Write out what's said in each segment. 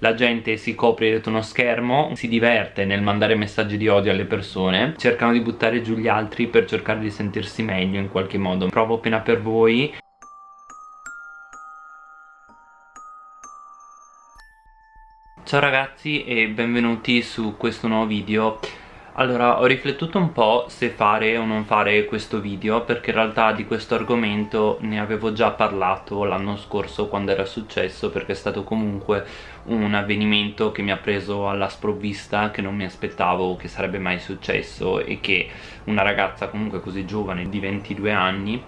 la gente si copre dietro uno schermo si diverte nel mandare messaggi di odio alle persone cercano di buttare giù gli altri per cercare di sentirsi meglio in qualche modo. Provo pena per voi. Ciao ragazzi e benvenuti su questo nuovo video allora ho riflettuto un po' se fare o non fare questo video perché in realtà di questo argomento ne avevo già parlato l'anno scorso quando era successo perché è stato comunque un avvenimento che mi ha preso alla sprovvista che non mi aspettavo che sarebbe mai successo e che una ragazza comunque così giovane di 22 anni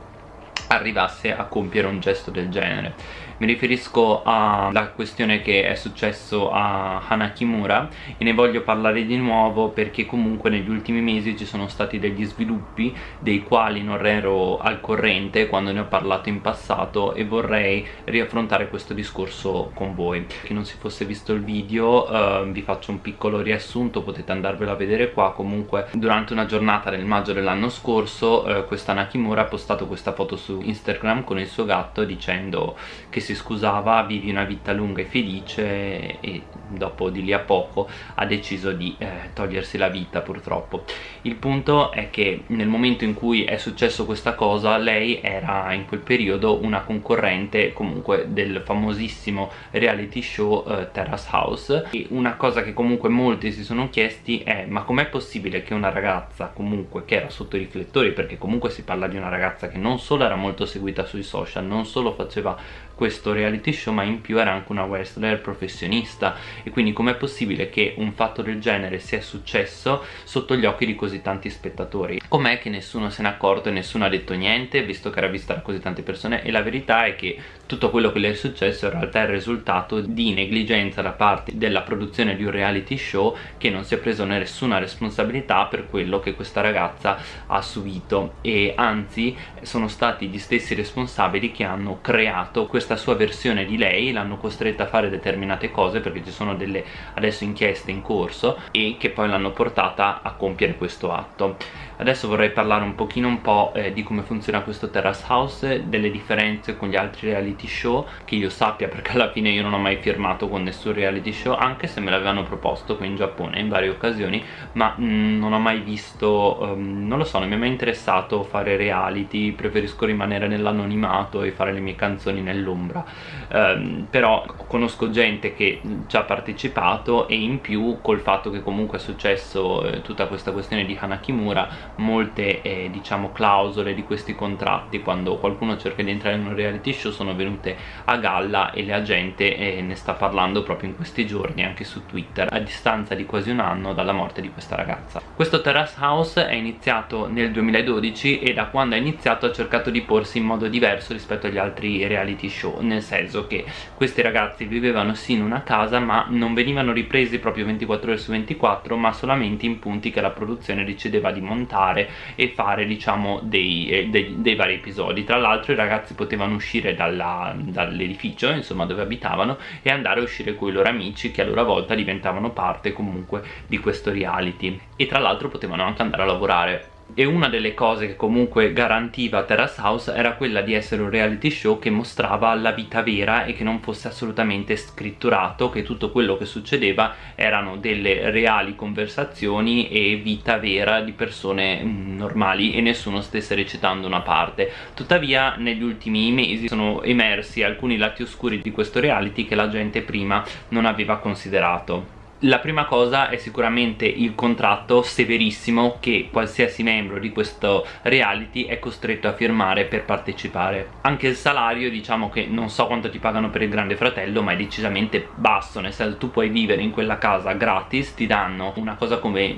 arrivasse a compiere un gesto del genere mi riferisco alla questione che è successo a Hanakimura e ne voglio parlare di nuovo perché comunque negli ultimi mesi ci sono stati degli sviluppi dei quali non ero al corrente quando ne ho parlato in passato e vorrei riaffrontare questo discorso con voi. Chi non si fosse visto il video eh, vi faccio un piccolo riassunto potete andarvelo a vedere qua. Comunque durante una giornata nel maggio dell'anno scorso eh, questa Nakimura ha postato questa foto su Instagram con il suo gatto dicendo che si scusava vivi una vita lunga e felice e dopo di lì a poco ha deciso di eh, togliersi la vita purtroppo. Il punto è che nel momento in cui è successo questa cosa lei era in quel periodo una concorrente comunque del famosissimo reality show eh, Terrace House. E una cosa che comunque molti si sono chiesti è ma com'è possibile che una ragazza comunque che era sotto i riflettori perché comunque si parla di una ragazza che non solo era molto seguita sui social non solo faceva questo reality show ma in più era anche una wrestler professionista. E quindi com'è possibile che un fatto del genere sia successo sotto gli occhi di così tanti spettatori? Com'è che nessuno se n'è accorto e nessuno ha detto niente visto che era vista da così tante persone? E la verità è che tutto quello che le è successo in realtà è il risultato di negligenza da parte della produzione di un reality show che non si è preso nessuna responsabilità per quello che questa ragazza ha subito. E anzi sono stati gli stessi responsabili che hanno creato questa questa sua versione di lei l'hanno costretta a fare determinate cose perché ci sono delle adesso inchieste in corso e che poi l'hanno portata a compiere questo atto adesso vorrei parlare un pochino un po' eh, di come funziona questo Terrace House delle differenze con gli altri reality show che io sappia perché alla fine io non ho mai firmato con nessun reality show anche se me l'avevano proposto qui in Giappone in varie occasioni ma mh, mm, non ho mai visto um, non lo so non mi è mai interessato fare reality preferisco rimanere nell'anonimato e fare le mie canzoni nell'ombra. Um, però conosco gente che ci ha partecipato e in più col fatto che comunque è successo eh, tutta questa questione di Hanakimura molte eh, diciamo clausole di questi contratti. Quando qualcuno cerca di entrare in un reality show sono venute a galla e la gente eh, ne sta parlando proprio in questi giorni anche su Twitter a distanza di quasi un anno dalla morte di questa ragazza. Questo Terrace House è iniziato nel 2012 e da quando è iniziato ha cercato di porsi in modo diverso rispetto agli altri reality show nel senso che questi ragazzi vivevano sì in una casa ma non venivano ripresi proprio 24 ore su 24 ma solamente in punti che la produzione decideva di montare montare e fare diciamo dei, eh, dei, dei vari episodi. Tra l'altro i ragazzi potevano uscire dall'edificio insomma dove abitavano e andare a uscire con i loro amici che a loro volta diventavano parte comunque di questo reality. E tra l'altro potevano anche andare a lavorare e una delle cose che comunque garantiva Terrace House era quella di essere un reality show che mostrava la vita vera e che non fosse assolutamente scritturato che tutto quello che succedeva erano delle reali conversazioni e vita vera di persone mm, normali e nessuno stesse recitando una parte. Tuttavia negli ultimi mesi sono emersi alcuni lati oscuri di questo reality che la gente prima non aveva considerato la prima cosa è sicuramente il contratto severissimo che qualsiasi membro di questo reality è costretto a firmare per partecipare. Anche il salario diciamo che non so quanto ti pagano per il grande fratello ma è decisamente basso nel senso tu puoi vivere in quella casa gratis ti danno una cosa come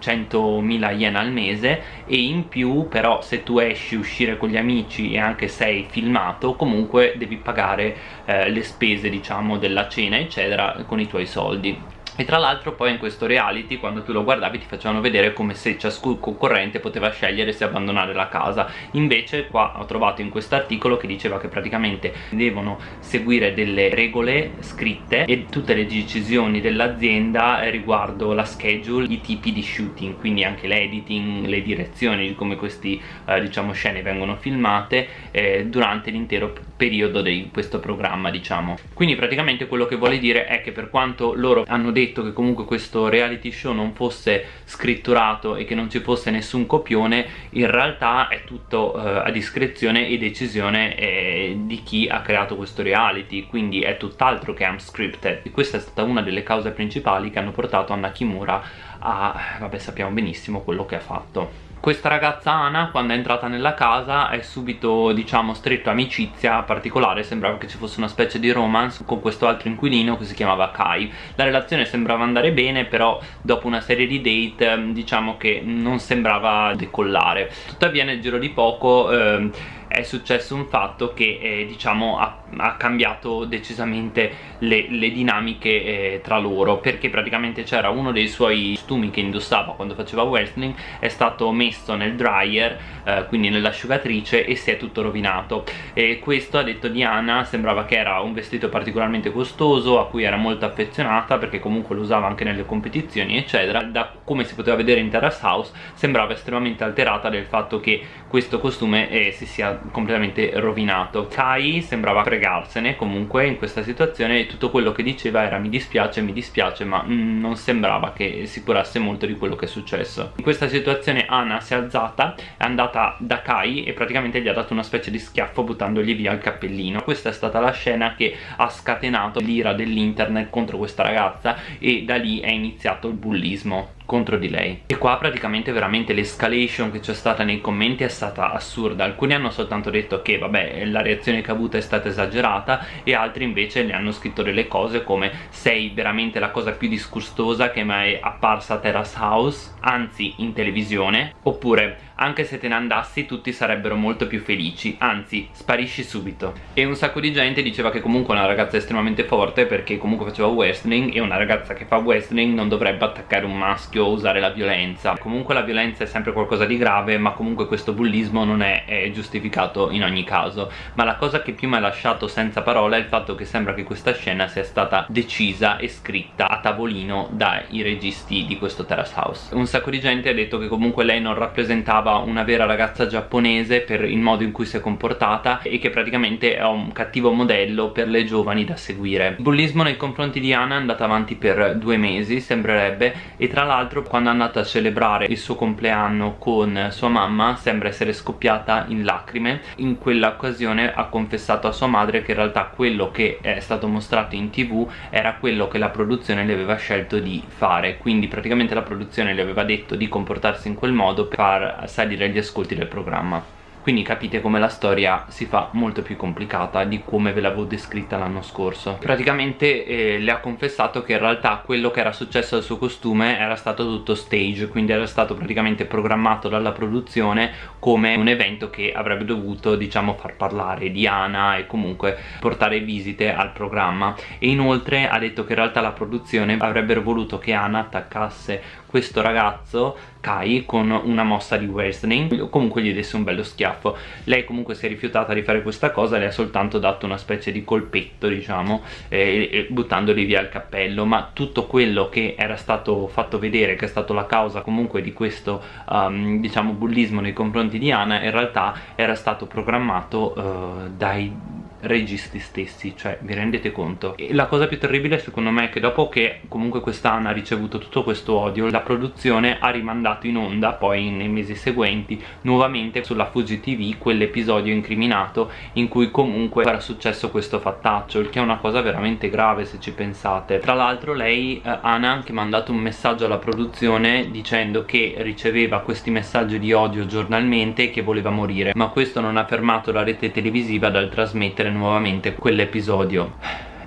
100.000 yen al mese e in più però se tu esci uscire con gli amici e anche sei filmato comunque devi pagare eh, le spese diciamo della cena eccetera con i tuoi soldi e tra l'altro poi in questo reality quando tu lo guardavi ti facevano vedere come se ciascun concorrente poteva scegliere se abbandonare la casa. Invece qua ho trovato in questo articolo che diceva che praticamente devono seguire delle regole scritte e tutte le decisioni dell'azienda riguardo la schedule, i tipi di shooting quindi anche l'editing, le direzioni di come queste eh, diciamo scene vengono filmate eh, durante l'intero periodo di questo programma diciamo. Quindi praticamente quello che vuole dire è che per quanto loro hanno detto che comunque questo reality show non fosse scritturato e che non ci fosse nessun copione in realtà è tutto eh, a discrezione e decisione eh, di chi ha creato questo reality. Quindi è tutt'altro che unscripted. E questa è stata una delle cause principali che hanno portato Anna Kimura a vabbè sappiamo benissimo quello che ha fatto questa ragazza Ana quando è entrata nella casa è subito diciamo stretto amicizia particolare. Sembrava che ci fosse una specie di romance con questo altro inquilino che si chiamava Kai. La relazione sembrava andare bene però dopo una serie di date ehm, diciamo che non sembrava decollare. Tuttavia nel giro di poco eh, è successo un fatto che eh, diciamo ha, ha, cambiato decisamente le, le dinamiche eh, tra loro perché praticamente c'era uno dei suoi costumi che indossava quando faceva wrestling è stato messo nel dryer eh, quindi nell'asciugatrice e si è tutto rovinato. E questo a detto di Anna sembrava che era un vestito particolarmente costoso a cui era molto affezionata perché comunque lo usava anche nelle competizioni eccetera. Da come si poteva vedere in Terrace House sembrava estremamente alterata del fatto che questo costume eh, si sia completamente rovinato. Kai sembrava fregarsene comunque in questa situazione e tutto quello che diceva era mi dispiace, mi dispiace ma mm, non sembrava che si curasse molto di quello che è successo. In questa situazione Anna si è alzata è andata da Kai e praticamente gli ha dato una specie di schiaffo buttandogli via il cappellino. Questa è stata la scena che ha scatenato l'ira dell'internet contro questa ragazza e da lì è iniziato il bullismo contro di lei. E qua praticamente veramente l'escalation che c'è stata nei commenti è stata assurda. Alcuni hanno soltanto detto che vabbè la reazione che ha avuto è stata esagerata e altri invece le hanno scritto delle cose come sei veramente la cosa più disgustosa che mai apparsa a Terrace House anzi in televisione oppure anche se te ne andassi tutti sarebbero molto più felici. Anzi sparisci subito. E un sacco di gente diceva che comunque una ragazza estremamente forte perché comunque faceva wrestling e una ragazza che fa wrestling non dovrebbe attaccare un maschio o usare la violenza. Comunque la violenza è sempre qualcosa di grave ma comunque questo bullismo non è, è giustificato in ogni caso. Ma la cosa che più mi ha lasciato senza parola è il fatto che sembra che questa scena sia stata decisa e scritta a tavolino dai registi di questo Terrace House. Un sacco di gente ha detto che comunque lei non rappresentava una vera ragazza giapponese per il modo in cui si è comportata e che praticamente è un cattivo modello per le giovani da seguire. Il bullismo nei confronti di Anna è andato avanti per due mesi sembrerebbe e tra l'altro quando è andata a celebrare il suo compleanno con sua mamma sembra essere scoppiata in lacrime. In quella occasione ha confessato a sua madre che in realtà quello che è stato mostrato in tv era quello che la produzione le aveva scelto di fare. Quindi praticamente la produzione le aveva detto di comportarsi in quel modo per far salire gli ascolti del programma. Quindi capite come la storia si fa molto più complicata di come ve l'avevo descritta l'anno scorso. Praticamente eh, le ha confessato che in realtà quello che era successo al suo costume era stato tutto stage quindi era stato praticamente programmato dalla produzione come un evento che avrebbe dovuto diciamo far parlare di Ana e comunque portare visite al programma. E inoltre ha detto che in realtà la produzione avrebbero voluto che Ana attaccasse questo ragazzo Kai con una mossa di wrestling comunque gli desse un bello schiaffo. Lei comunque si è rifiutata di fare questa cosa le ha soltanto dato una specie di colpetto diciamo eh, buttandogli via il cappello ma tutto quello che era stato fatto vedere che è stato la causa comunque di questo um, diciamo bullismo nei confronti di Anna in realtà era stato programmato uh, dai registi stessi cioè vi rendete conto? E la cosa più terribile secondo me è che dopo che comunque quest'Anna ha ricevuto tutto questo odio la produzione ha rimandato in onda poi nei mesi seguenti nuovamente sulla Fuji TV quell'episodio incriminato in cui comunque era successo questo fattaccio il che è una cosa veramente grave se ci pensate. Tra l'altro lei eh, ha anche mandato un messaggio alla produzione dicendo che riceveva questi messaggi di odio giornalmente e che voleva morire ma questo non ha fermato la rete televisiva dal trasmettere nuovamente quell'episodio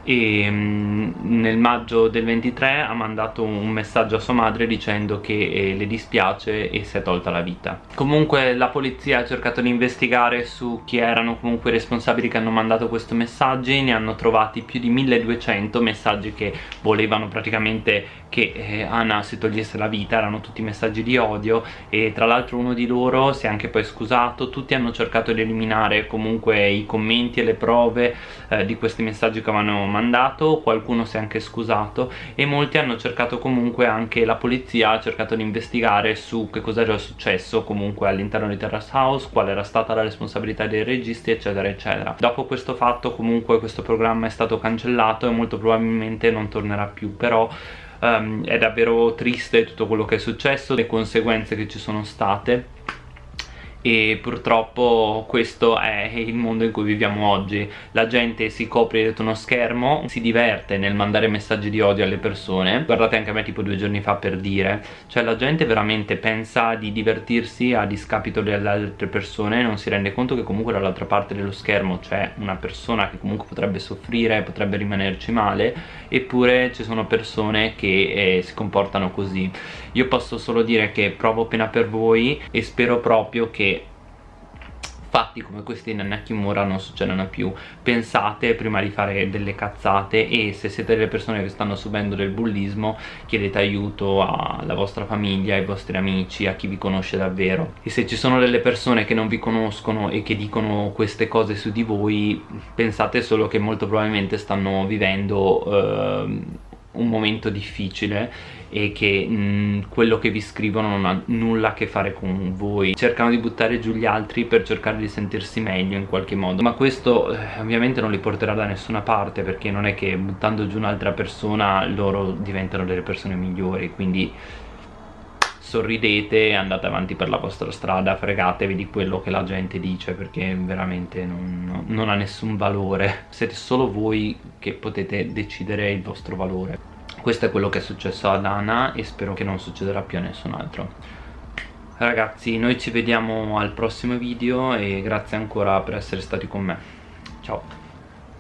e mm, nel maggio del 23 ha mandato un messaggio a sua madre dicendo che eh, le dispiace e si è tolta la vita. Comunque la polizia ha cercato di investigare su chi erano comunque i responsabili che hanno mandato questi messaggi ne hanno trovati più di 1200 messaggi che volevano praticamente che eh, Anna si togliesse la vita. Erano tutti messaggi di odio. E tra l'altro uno di loro si è anche poi scusato tutti hanno cercato di eliminare comunque i commenti e le prove eh, di questi messaggi che avevano mandato qualcuno si è anche scusato e molti hanno cercato comunque anche la polizia ha cercato di investigare su che cosa era successo comunque all'interno di Terrace House qual era stata la responsabilità dei registi eccetera eccetera. Dopo questo fatto comunque questo programma è stato cancellato e molto probabilmente non tornerà più però um, è davvero triste tutto quello che è successo le conseguenze che ci sono state e purtroppo questo è il mondo in cui viviamo oggi. La gente si copre dietro uno schermo si diverte nel mandare messaggi di odio alle persone. Guardate anche a me tipo due giorni fa per dire. Cioè la gente veramente pensa di divertirsi a discapito delle altre persone non si rende conto che comunque dall'altra parte dello schermo c'è una persona che comunque potrebbe soffrire potrebbe rimanerci male eppure ci sono persone che eh, si comportano così. Io posso solo dire che provo pena per voi e spero proprio che fatti come questi in Nakamura non succedano più. Pensate prima di fare delle cazzate e se siete delle persone che stanno subendo del bullismo chiedete aiuto alla vostra famiglia, ai vostri amici, a chi vi conosce davvero. E se ci sono delle persone che non vi conoscono e che dicono queste cose su di voi pensate solo che molto probabilmente stanno vivendo eh, un momento difficile e che mh, mm, quello che vi scrivono non ha nulla a che fare con voi. Cercano di buttare giù gli altri per cercare di sentirsi meglio in qualche modo. Ma questo eh, ovviamente non li porterà da nessuna parte perché non è che buttando giù un'altra persona loro diventano delle persone migliori. Quindi sorridete e andate avanti per la vostra strada fregatevi di quello che la gente dice perché veramente non, non ha nessun valore. Siete solo voi che potete decidere il vostro valore. Questo è quello che è successo ad Anna e spero che non succederà più a nessun altro. Ragazzi noi ci vediamo al prossimo video e grazie ancora per essere stati con me. Ciao